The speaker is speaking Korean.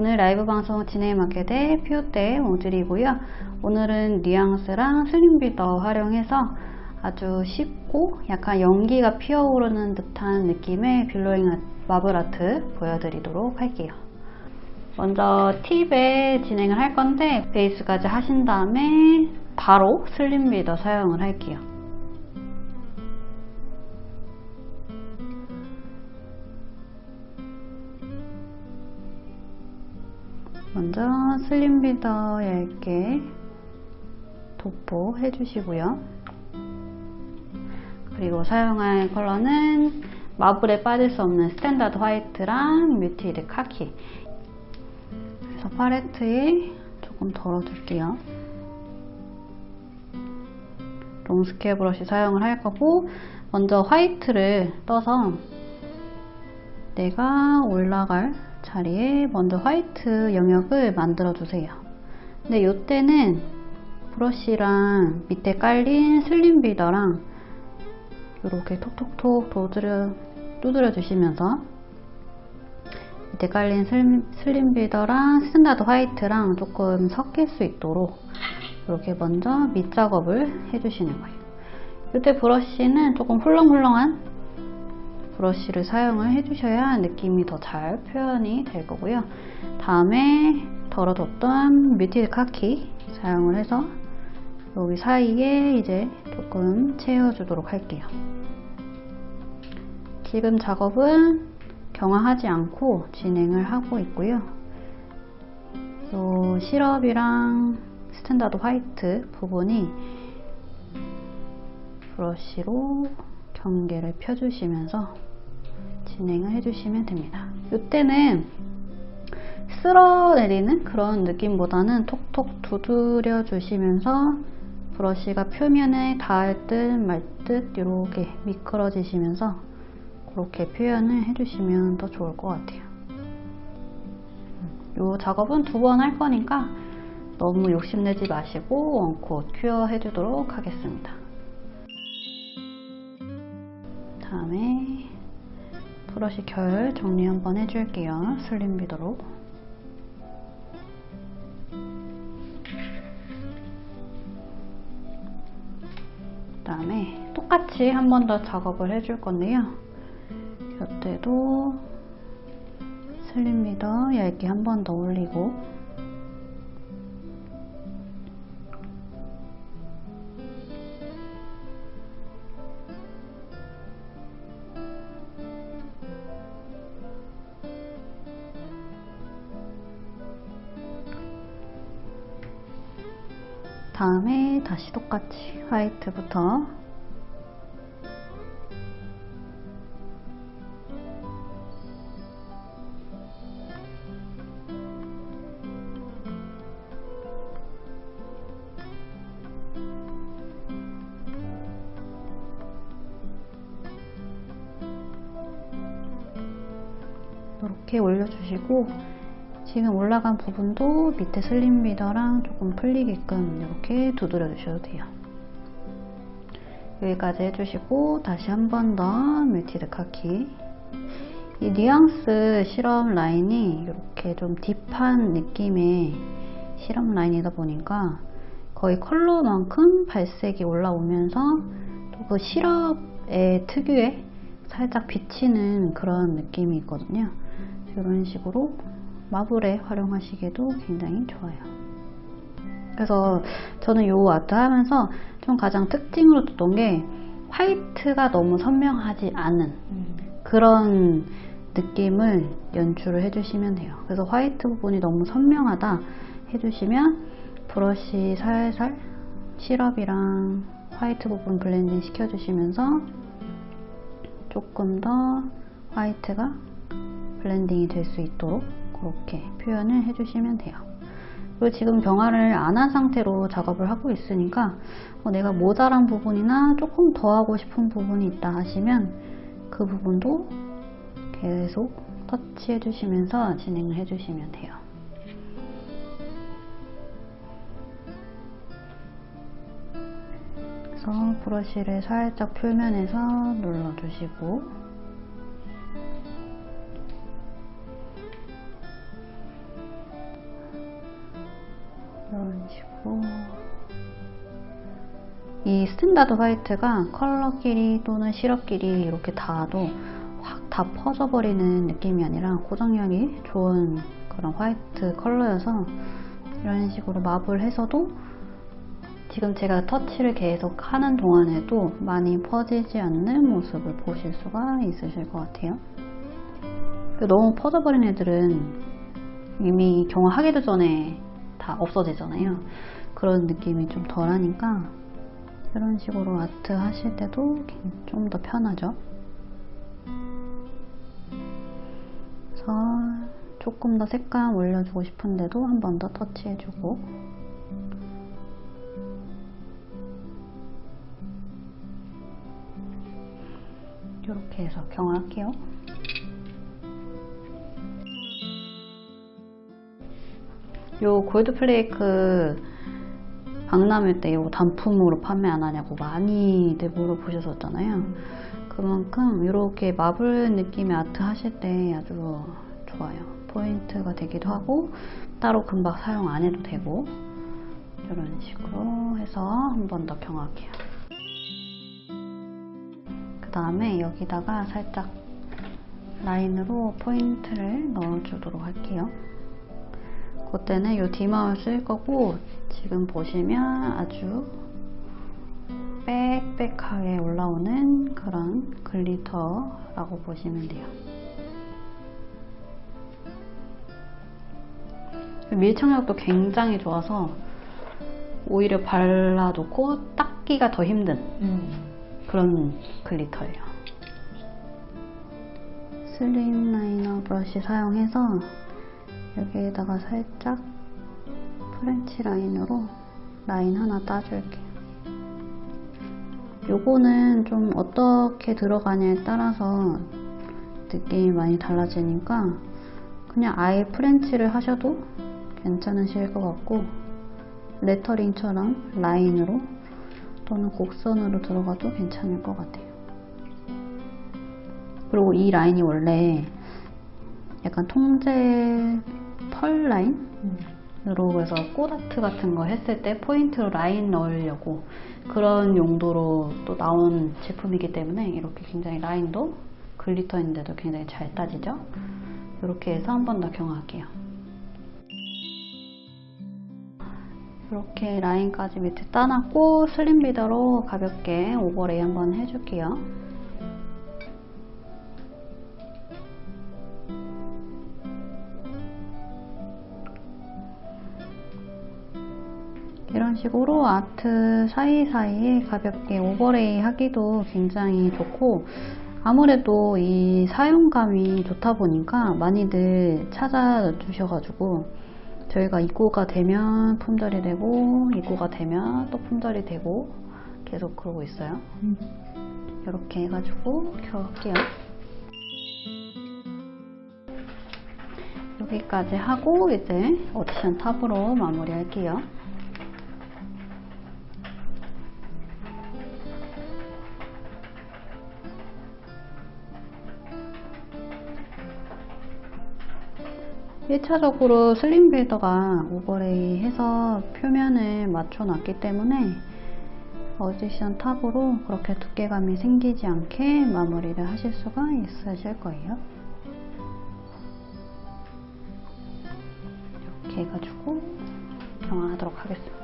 오늘 라이브 방송 진행을 맡게 될 피오떼 모듈이고요. 오늘은 뉘앙스랑 슬림빌더 활용해서 아주 쉽고 약간 연기가 피어오르는 듯한 느낌의 billowing marble art 보여드리도록 할게요. 먼저 팁에 진행을 할 건데 베이스까지 하신 다음에 바로 슬림 빌더 사용을 할게요. 먼저 슬림 빌더 얇게 도포해 주시고요. 그리고 사용할 컬러는 marble에 빠질 수 없는 standard 화이트랑 muted 카키 그래서 팔레트에 조금 덜어둘게요. long square 브러쉬 사용을 할 거고 먼저 화이트를 떠서 내가 올라갈 자리에 먼저 화이트 영역을 만들어 주세요. 근데 이때는 브러쉬랑 밑에 깔린 slim builder랑 이렇게 톡톡톡 두드려, 두드려 주시면서 밑에 깔린 slim, slim builder랑 standard white랑 조금 섞일 수 있도록 이렇게 먼저 밑작업을 해주시는 거예요. 이때 브러쉬는 조금 훌렁훌렁한 브러쉬를 사용을 해주셔야 느낌이 더 잘 표현이 될 거고요. 다음에 덜어뒀던 muted khaki 사용을 해서 여기 사이에 이제 조금 채워주도록 할게요. 지금 작업은 경화하지 않고 진행을 하고 있고요. 요 시럽이랑 standard white 부분이 브러쉬로 경계를 펴주시면서 진행을 해주시면 됩니다. 이때는 쓸어내리는 그런 느낌보다는 톡톡 두드려 주시면서 브러쉬가 표면에 닿을 듯 말 듯 이렇게 미끄러지시면서 그렇게 표현을 해주시면 더 좋을 것 같아요. 이 작업은 두 번 할 거니까 너무 욕심내지 마시고 원콧 큐어 해주도록 하겠습니다. 다음에 브러쉬 결 정리 한번 해줄게요. 슬림 비더로. 그 다음에 똑같이 한 번 더 작업을 해줄 건데요. 이때도 슬림 비더 얇게 한 번 더 올리고 다음에 다시 똑같이 화이트부터. 이렇게 올려주시고 지금 올라간 부분도 밑에 slim builder랑 조금 풀리게끔 이렇게 두드려 주셔도 돼요. 여기까지 해주시고 다시 한 번 더 muted khaki 이 뉘앙스 시럽 라인이 이렇게 좀 deep한 느낌의 시럽 라인이다 보니까 거의 컬러만큼 발색이 올라오면서 또 그 시럽의 특유의 살짝 비치는 그런 느낌이 있거든요. 이런 식으로 마블에 활용하시기에도 굉장히 좋아요. 그래서 저는 이 아트 하면서 좀 가장 특징으로 뒀던 게 화이트가 너무 선명하지 않은 그런 느낌을 연출을 해주시면 돼요. 그래서 화이트 부분이 너무 선명하다 해주시면 브러쉬 살살 시럽이랑 화이트 부분 블렌딩 시켜주시면서 조금 더 화이트가 블렌딩이 될 수 있도록 그렇게 표현을 해주시면 돼요. 그리고 지금 경화를 안 한 상태로 작업을 하고 있으니까 어, 내가 모자란 부분이나 조금 더 하고 싶은 부분이 있다 하시면 그 부분도 계속 터치해 주시면서 진행을 해 주시면 돼요. 그래서 브러쉬를 살짝 표면에서 눌러주시고 이 standard white가 컬러끼리 또는 시럽끼리 이렇게 닿아도 확 다 퍼져버리는 느낌이 아니라 고정력이 좋은 그런 화이트 컬러여서 이런 식으로 마블해서도 지금 제가 터치를 계속 하는 동안에도 많이 퍼지지 않는 모습을 보실 수가 있으실 것 같아요. 너무 퍼져버린 애들은 이미 경화하기도 전에 다 없어지잖아요. 그런 느낌이 좀 덜하니까 이런 식으로 아트 하실 때도 좀 더 편하죠. 그래서 조금 더 색감 올려주고 싶은데도 한 번 더 터치해주고 이렇게 해서 경화할게요. 요 골드 플레이크 박람회 때 이거 단품으로 판매 안 하냐고 많이들 물어보셨었잖아요. 그만큼 이렇게 마블 느낌의 아트 하실 때 아주 좋아요. 포인트가 되기도 하고 따로 금박 사용 안 해도 되고 이런 식으로 해서 한 번 더 경화할게요. 그 다음에 여기다가 살짝 라인으로 포인트를 넣어주도록 할게요. 그때는 이 디마울 쓸 거고 지금 보시면 아주 빽빽하게 올라오는 그런 glitter라고 보시면 돼요. 밀착력도 굉장히 좋아서 오히려 발라놓고 닦기가 더 힘든 음. 그런 glitter예요. slim liner 브러쉬 사용해서 여기에다가 살짝 French 라인으로 라인 하나 따줄게요. 요거는 좀 어떻게 들어가냐에 따라서 느낌이 많이 달라지니까 그냥 아예 French를 하셔도 괜찮으실 것 같고 레터링처럼 라인으로 또는 곡선으로 들어가도 괜찮을 것 같아요. 그리고 이 라인이 원래 약간 통제 pearl 라인으로 그래서 꽃아트 같은 거 했을 때 포인트로 라인 넣으려고 그런 용도로 또 나온 제품이기 때문에 이렇게 굉장히 라인도 glitter인데도 굉장히 잘 따지죠? 이렇게 해서 한 번 더 경화할게요. 이렇게 라인까지 밑에 따놨고 slim builder로 가볍게 overlay 한번 해줄게요. 식으로 아트 사이사이에 가볍게 오버레이 하기도 굉장히 좋고 아무래도 이 사용감이 좋다 보니까 많이들 찾아주셔가지고 저희가 입고가 되면 품절이 되고 입고가 되면 또 품절이 되고 계속 그러고 있어요. 이렇게 해가지고 켜볼게요. 여기까지 하고 이제 addition top으로 마무리 할게요 일차적으로 slim builder가 overlay 해서 표면을 맞춰 놨기 때문에 addition top으로 그렇게 두께감이 생기지 않게 마무리를 하실 수가 있으실 거예요. 이렇게 해가지고 경화하도록 하겠습니다.